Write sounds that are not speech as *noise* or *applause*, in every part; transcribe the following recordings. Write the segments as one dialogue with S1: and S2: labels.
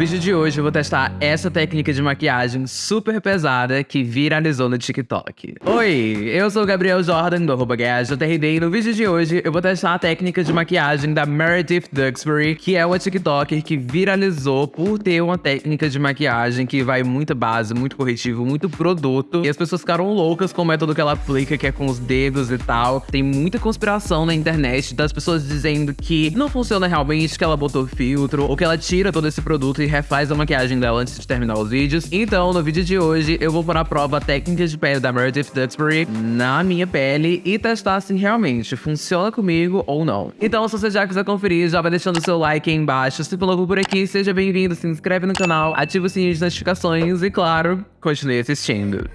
S1: vídeo de hoje eu vou testar essa técnica de maquiagem super pesada que viralizou no TikTok. Oi, eu sou o Gabriel Jordan, do arroba e no vídeo de hoje eu vou testar a técnica de maquiagem da Meredith Duxbury, que é uma TikToker que viralizou por ter uma técnica de maquiagem que vai muita base, muito corretivo, muito produto, e as pessoas ficaram loucas com o método que ela aplica, que é com os dedos e tal. Tem muita conspiração na internet das pessoas dizendo que não funciona realmente, que ela botou filtro, ou que ela tira todo esse produto e refaz a maquiagem dela antes de terminar os vídeos. Então, no vídeo de hoje, eu vou pôr à prova a técnica de pele da Meredith Duxbury na minha pele e testar se realmente funciona comigo ou não. Então, se você já quiser conferir, já vai deixando o seu like aí embaixo. Se novo por aqui, seja bem-vindo, se inscreve no canal, ativa o sininho de notificações e, claro, continue assistindo.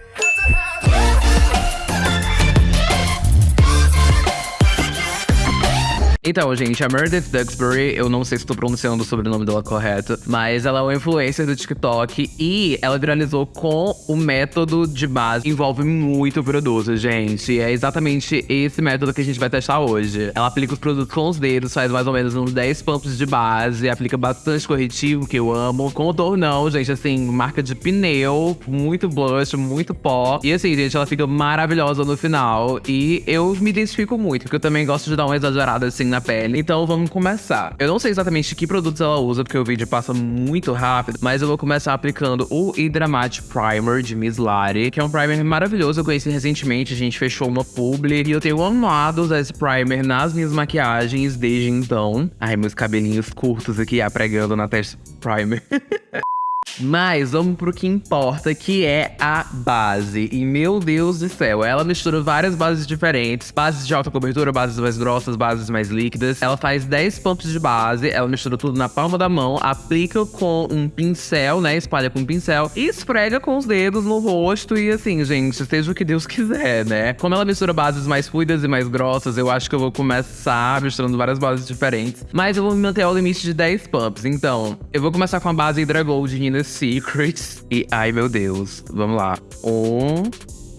S1: Então, gente, a Meredith Duxbury, eu não sei se estou pronunciando o sobrenome dela correto, mas ela é uma influencer do TikTok e ela viralizou com o método de base. Envolve muito produto, gente. E é exatamente esse método que a gente vai testar hoje. Ela aplica os produtos com os dedos, faz mais ou menos uns 10 pumps de base, aplica bastante corretivo, que eu amo. Contornão, gente, assim, marca de pneu, muito blush, muito pó. E assim, gente, ela fica maravilhosa no final. E eu me identifico muito, porque eu também gosto de dar uma exagerada, assim, na pele. Então vamos começar. Eu não sei exatamente que produtos ela usa, porque o vídeo passa muito rápido, mas eu vou começar aplicando o Hydramate Primer de Miss Lari, que é um primer maravilhoso. Eu conheci recentemente, a gente fechou uma publi e eu tenho amado usar esse primer nas minhas maquiagens desde então. Ai, meus cabelinhos curtos aqui, apregando na testa primer. *laughs* Mas vamos pro que importa, que é a base. E meu Deus do céu, ela mistura várias bases diferentes. Bases de alta cobertura, bases mais grossas, bases mais líquidas. Ela faz 10 pumps de base, ela mistura tudo na palma da mão, aplica com um pincel, né? Espalha com um pincel e esfrega com os dedos no rosto. E assim, gente, seja o que Deus quiser, né? Como ela mistura bases mais fluidas e mais grossas, eu acho que eu vou começar misturando várias bases diferentes. Mas eu vou me manter ao limite de 10 pumps. Então, eu vou começar com a base Hydra Gold Nina Secrets. E ai meu Deus, vamos lá. Um,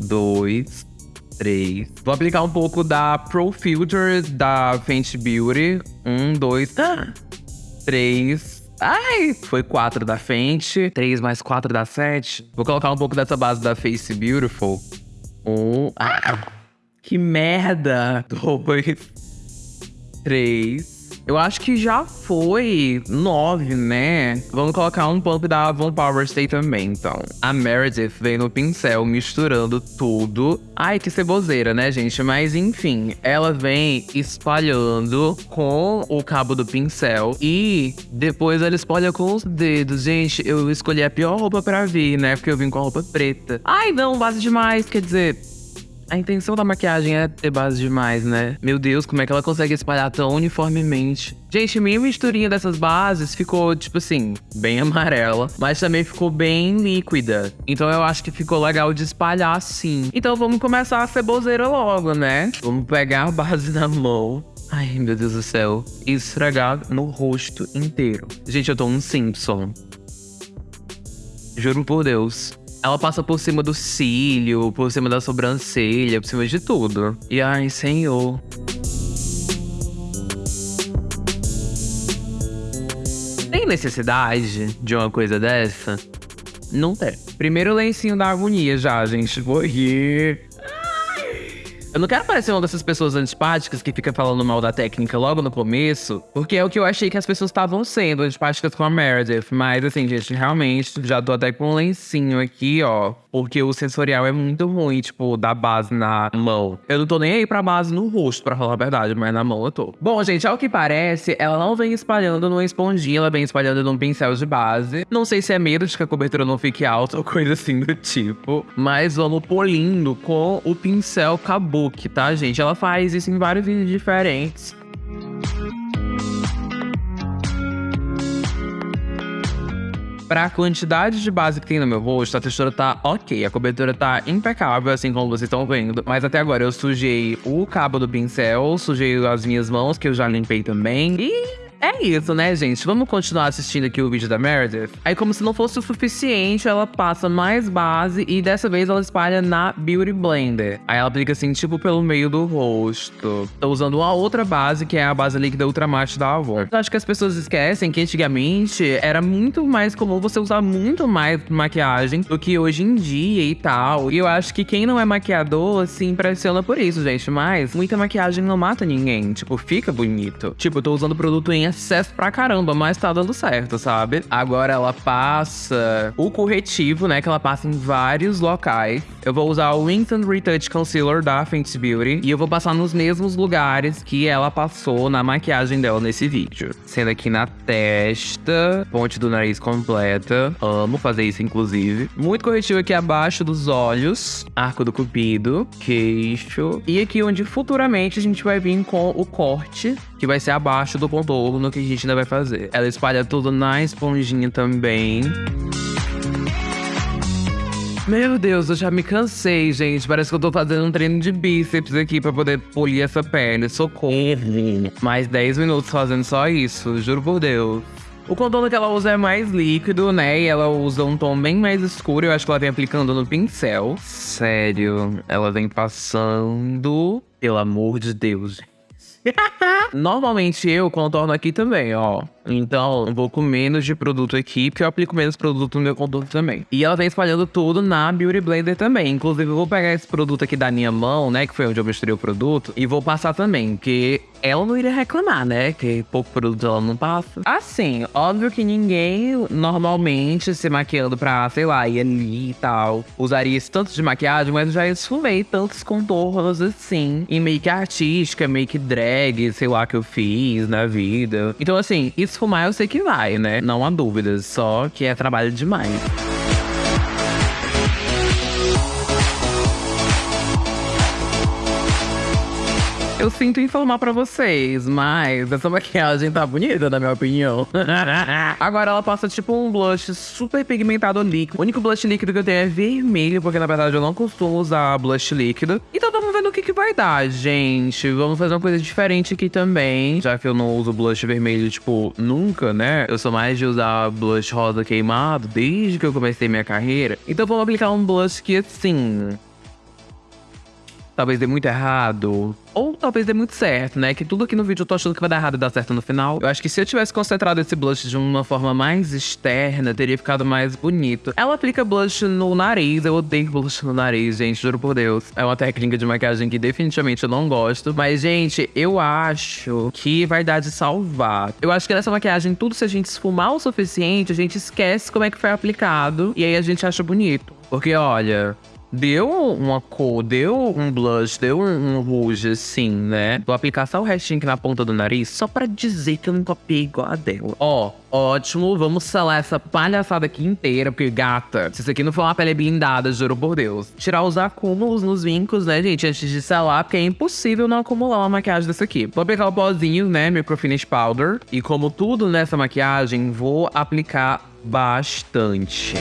S1: dois, três. Vou aplicar um pouco da Pro Filter da Fenty Beauty. Um, dois, ah, três. Ai, foi quatro da Fenty. Três mais quatro dá sete. Vou colocar um pouco dessa base da Face Beautiful. Um, ah, que merda. Dois, três. Eu acho que já foi nove, né? Vamos colocar um pump da Avon Power Stay também, então. A Meredith vem no pincel misturando tudo. Ai, que ceboseira, né, gente? Mas enfim, ela vem espalhando com o cabo do pincel e depois ela espalha com os dedos. Gente, eu escolhi a pior roupa pra vir, né? Porque eu vim com a roupa preta. Ai, não, base demais, quer dizer... A intenção da maquiagem é ter base demais, né? Meu Deus, como é que ela consegue espalhar tão uniformemente? Gente, minha misturinha dessas bases ficou, tipo assim, bem *laughs* amarela, mas também ficou bem líquida. Então eu acho que ficou legal de espalhar assim. Então vamos começar a ceboseira logo, né? Vamos pegar a base na mão. Ai, meu Deus do céu. E esfregar no rosto inteiro. Gente, eu tô um Simpson. Juro por Deus. Ela passa por cima do cílio, por cima da sobrancelha, por cima de tudo. E ai, senhor. Tem necessidade de uma coisa dessa? Não tem. Primeiro lencinho da agonia já, gente. Vou rir. Eu não quero parecer uma dessas pessoas antipáticas que fica falando mal da técnica logo no começo, porque é o que eu achei que as pessoas estavam sendo, antipáticas com a Meredith. Mas assim, gente, realmente, já tô até com um lencinho aqui, ó. Porque o sensorial é muito ruim, tipo, da base na mão. Eu não tô nem aí pra base no rosto, pra falar a verdade, mas na mão eu tô. Bom, gente, ao que parece, ela não vem espalhando numa esponjinha, ela vem espalhando num pincel de base. Não sei se é medo de que a cobertura não fique alta ou coisa assim do tipo. Mas vamos polindo com o pincel Tá, gente? Ela faz isso em vários vídeos diferentes. Pra quantidade de base que tem no meu rosto, a textura tá ok. A cobertura tá impecável, assim como vocês estão vendo. Mas até agora eu sujei o cabo do pincel, sujei as minhas mãos, que eu já limpei também. E É isso, né, gente? Vamos continuar assistindo aqui o vídeo da Meredith? Aí, como se não fosse o suficiente, ela passa mais base e dessa vez ela espalha na Beauty Blender. Aí ela aplica assim, tipo, pelo meio do rosto. Tô usando uma outra base, que é a base líquida Ultra Matte da Avon. Eu acho que as pessoas esquecem que antigamente era muito mais comum você usar muito mais maquiagem do que hoje em dia e tal. E eu acho que quem não é maquiador se impressiona por isso, gente. Mas muita maquiagem não mata ninguém. Tipo, fica bonito. Tipo, eu tô usando produto em excesso pra caramba, mas tá dando certo, sabe? Agora ela passa o corretivo, né? Que ela passa em vários locais. Eu vou usar o Instant Retouch Concealer da Fenty Beauty. E eu vou passar nos mesmos lugares que ela passou na maquiagem dela nesse vídeo. Sendo aqui na testa, ponte do nariz completa. Amo fazer isso, inclusive. Muito corretivo aqui abaixo dos olhos. Arco do cupido. Queixo. E aqui onde futuramente a gente vai vir com o corte que vai ser abaixo do contorno que a gente ainda vai fazer. Ela espalha tudo na esponjinha também. Meu Deus, eu já me cansei, gente. Parece que eu tô fazendo um treino de bíceps aqui pra poder polir essa pele. Socorro. Mais 10 minutos fazendo só isso, juro por Deus. O contorno que ela usa é mais líquido, né? E ela usa um tom bem mais escuro. Eu acho que ela vem aplicando no pincel. Sério, ela vem passando. Pelo amor de Deus, gente. *laughs* Normalmente eu contorno aqui também, ó. Então, vou com menos de produto aqui, porque eu aplico menos produto no meu contorno também. E ela vem espalhando tudo na Beauty Blender também. Inclusive, eu vou pegar esse produto aqui da minha mão, né, que foi onde eu misturei o produto, e vou passar também, porque ela não iria reclamar, né, que pouco produto ela não passa. Assim, óbvio que ninguém normalmente se maquiando pra, sei lá, ir ali e tal, usaria esse tanto de maquiagem, mas eu já esfumei tantos contornos assim, em make artística, make drag, sei lá, que eu fiz na vida. Então, assim, esfumar eu sei que vai, né? Não há dúvidas, só que é trabalho demais. Eu sinto informar pra vocês, mas essa maquiagem tá bonita, na minha opinião. *laughs* Agora ela passa tipo um blush super pigmentado líquido. O único blush líquido que eu tenho é vermelho, porque na verdade eu não costumo usar blush líquido. Então vamos ver no que que vai dar, gente. Vamos fazer uma coisa diferente aqui também. Já que eu não uso blush vermelho, tipo, nunca, né? Eu sou mais de usar blush rosa queimado desde que eu comecei minha carreira. Então vamos aplicar um blush que assim talvez dê muito errado. Ou talvez dê muito certo, né? Que tudo aqui no vídeo eu tô achando que vai dar errado e dar certo no final. Eu acho que se eu tivesse concentrado esse blush de uma forma mais externa, teria ficado mais bonito. Ela aplica blush no nariz. Eu odeio blush no nariz, gente, juro por Deus. É uma técnica de maquiagem que definitivamente eu não gosto. Mas, gente, eu acho que vai dar de salvar. Eu acho que nessa maquiagem, tudo se a gente esfumar o suficiente, a gente esquece como é que foi aplicado. E aí a gente acha bonito. Porque, olha, Deu uma cor, deu um blush, deu um, um rouge, assim, né? Vou aplicar só o restinho aqui na ponta do nariz, só pra dizer que eu não copiei igual a dela. Ó, ótimo, vamos selar essa palhaçada aqui inteira, porque, gata, se isso aqui não for uma pele blindada, juro por Deus. Tirar os acúmulos nos vincos, né, gente, antes de selar, porque é impossível não acumular uma maquiagem dessa aqui. Vou aplicar o pozinho, né, Micro Finish Powder. E como tudo nessa maquiagem, vou aplicar bastante.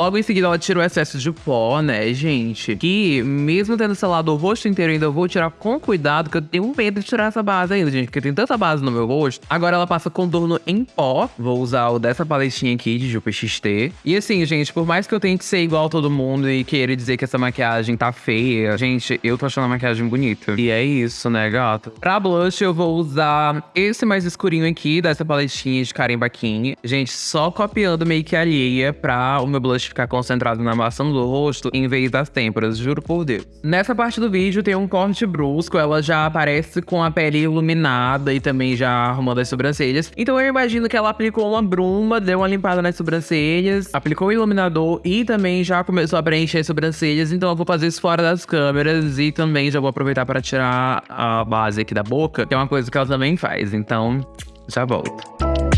S1: Logo em seguida, ela tira o excesso de pó, né, gente? Que, mesmo tendo selado o rosto inteiro, ainda vou tirar com cuidado, que eu tenho medo de tirar essa base ainda, gente, porque tem tanta base no meu rosto. Agora ela passa contorno em pó. Vou usar o dessa paletinha aqui de Jupe XT. E assim, gente, por mais que eu tente ser igual a todo mundo e querer dizer que essa maquiagem tá feia, gente, eu tô achando a maquiagem bonita. E é isso, né, gato? Pra blush, eu vou usar esse mais escurinho aqui, dessa paletinha de Karen Bakini. Gente, só copiando make alheia pra o meu blush ficar concentrado na maçã do rosto em vez das têmporas, juro por Deus. Nessa parte do vídeo tem um corte brusco, ela já aparece com a pele iluminada e também já arrumando as sobrancelhas. Então eu imagino que ela aplicou uma bruma, deu uma limpada nas sobrancelhas, aplicou o iluminador e também já começou a preencher as sobrancelhas. Então eu vou fazer isso fora das câmeras e também já vou aproveitar para tirar a base aqui da boca, que é uma coisa que ela também faz. Então, já volto.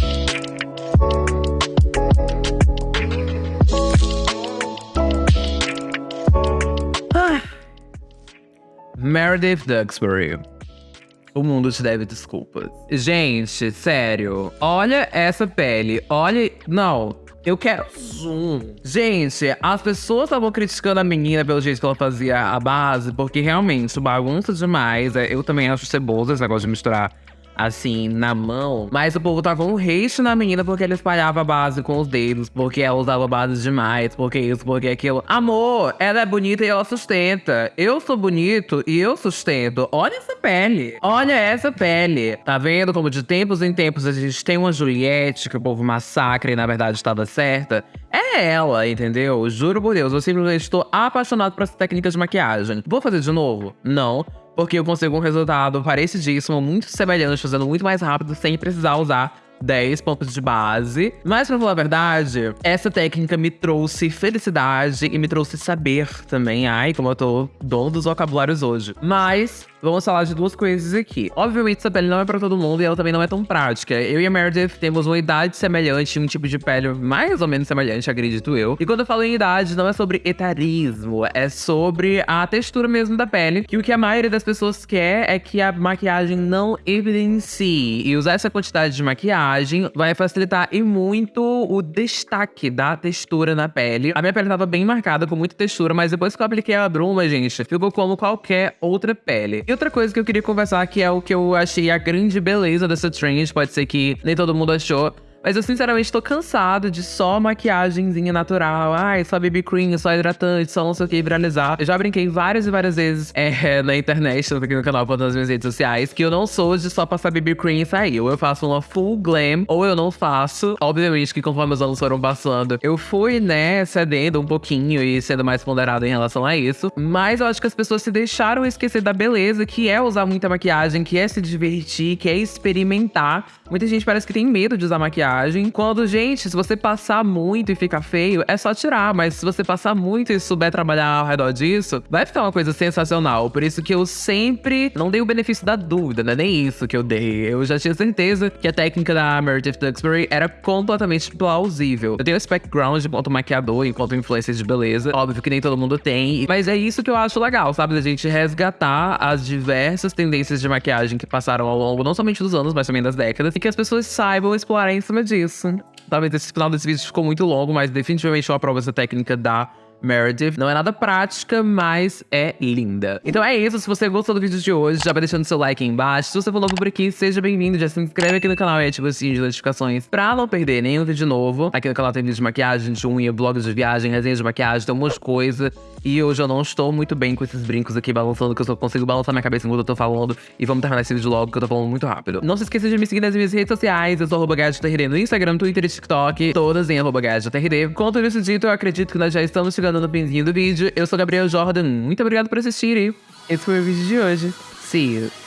S1: Meredith Duxbury. O mundo te deve desculpas. Gente, sério. Olha essa pele. Olha. Não. Eu quero zoom. Gente, as pessoas estavam criticando a menina pelo jeito que ela fazia a base, porque realmente bagunça demais. É, eu também acho ceboso esse negócio de misturar assim, na mão. Mas o povo tava um hate na menina porque ela espalhava a base com os dedos, porque ela usava base demais, porque isso, porque aquilo. Amor, ela é bonita e ela sustenta. Eu sou bonito e eu sustento. Olha essa pele. Olha essa pele. Tá vendo como de tempos em tempos a gente tem uma Juliette que o povo massacra e na verdade estava certa? É ela, entendeu? Juro por Deus, eu simplesmente estou apaixonado por essa técnica de maquiagem. Vou fazer de novo? Não porque eu consigo um resultado parecidíssimo, muito semelhante, fazendo muito mais rápido, sem precisar usar 10 pontos de base. Mas pra falar a verdade, essa técnica me trouxe felicidade e me trouxe saber também. Ai, como eu tô dono dos vocabulários hoje. Mas vamos falar de duas coisas aqui. Obviamente, essa pele não é pra todo mundo e ela também não é tão prática. Eu e a Meredith temos uma idade semelhante, um tipo de pele mais ou menos semelhante, acredito eu. E quando eu falo em idade, não é sobre etarismo, é sobre a textura mesmo da pele. Que o que a maioria das pessoas quer é que a maquiagem não evidencie. E usar essa quantidade de maquiagem vai facilitar e muito o destaque da textura na pele. A minha pele tava bem marcada, com muita textura, mas depois que eu apliquei a bruma, gente, ficou como qualquer outra pele. E outra coisa que eu queria conversar, que é o que eu achei a grande beleza dessa trend, pode ser que nem todo mundo achou, mas eu sinceramente tô cansado de só maquiagemzinha natural. Ai, só BB cream, só hidratante, só não sei o que, viralizar. Eu já brinquei várias e várias vezes é, *laughs* na internet, tanto aqui no canal quanto nas minhas redes sociais, que eu não sou de só passar BB cream e sair. Ou eu faço uma full glam, ou eu não faço. Obviamente que conforme os anos foram passando, eu fui, né, cedendo um pouquinho e sendo mais ponderado em relação a isso. Mas eu acho que as pessoas se deixaram esquecer da beleza, que é usar muita maquiagem, que é se divertir, que é experimentar. Muita gente parece que tem medo de usar maquiagem maquiagem. Quando, gente, se você passar muito e ficar feio, é só tirar. Mas se você passar muito e souber trabalhar ao redor disso, vai ficar uma coisa sensacional. Por isso que eu sempre não dei o benefício da dúvida, né? Nem isso que eu dei. Eu já tinha certeza que a técnica da Meredith Duxbury era completamente plausível. Eu tenho esse background enquanto maquiador, enquanto influencer de beleza. Óbvio que nem todo mundo tem. Mas é isso que eu acho legal, sabe? Da gente resgatar as diversas tendências de maquiagem que passaram ao longo não somente dos anos, mas também das décadas. E que as pessoas saibam explorar em cima disso. Talvez esse final desse vídeo ficou muito longo, mas definitivamente eu aprovo essa técnica da Meredith. Não é nada prática, mas é linda. Então é isso. Se você gostou do vídeo de hoje, já vai deixando seu like aí embaixo. Se você novo por aqui, seja bem-vindo. Já se inscreve aqui no canal e ativa o sininho de notificações pra não perder nenhum vídeo novo. Aqui no canal tem vídeo de maquiagem, de unha, blogs de viagem, resenhas de maquiagem, tem um monte de coisa. E hoje eu não estou muito bem com esses brincos aqui balançando, que eu só consigo balançar minha cabeça enquanto eu tô falando. E vamos terminar esse vídeo logo, que eu tô falando muito rápido. Não se esqueça de me seguir nas minhas redes sociais. Eu sou arroba no Instagram, Twitter e TikTok. Todas em arroba Com tudo isso dito, eu acredito que nós já estamos chegando no pinzinho do vídeo. Eu sou Gabriel Jordan. Muito obrigado por assistir. Esse foi o vídeo de hoje. See you.